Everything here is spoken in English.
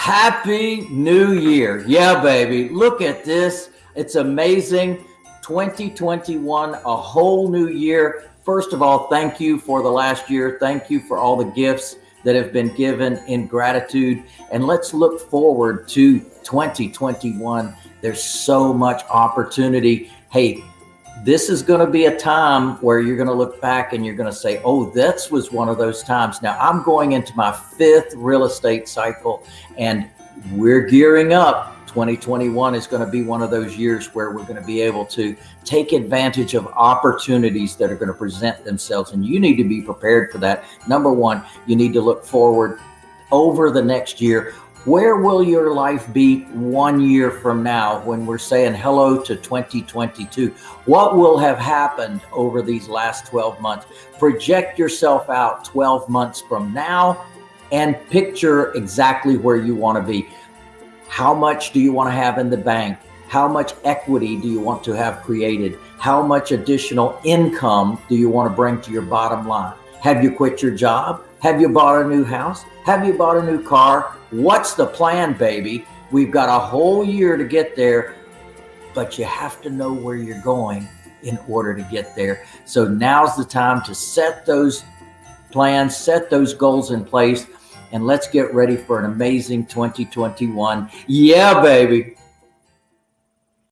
Happy New Year. Yeah, baby. Look at this. It's amazing. 2021, a whole new year. First of all, thank you for the last year. Thank you for all the gifts that have been given in gratitude. And let's look forward to 2021. There's so much opportunity. Hey, this is going to be a time where you're going to look back and you're going to say, oh, this was one of those times. Now I'm going into my fifth real estate cycle and we're gearing up. 2021 is going to be one of those years where we're going to be able to take advantage of opportunities that are going to present themselves. And you need to be prepared for that. Number one, you need to look forward over the next year where will your life be one year from now when we're saying hello to 2022? What will have happened over these last 12 months? Project yourself out 12 months from now and picture exactly where you want to be. How much do you want to have in the bank? How much equity do you want to have created? How much additional income do you want to bring to your bottom line? Have you quit your job? Have you bought a new house? Have you bought a new car? What's the plan, baby? We've got a whole year to get there, but you have to know where you're going in order to get there. So now's the time to set those plans, set those goals in place, and let's get ready for an amazing 2021. Yeah, baby.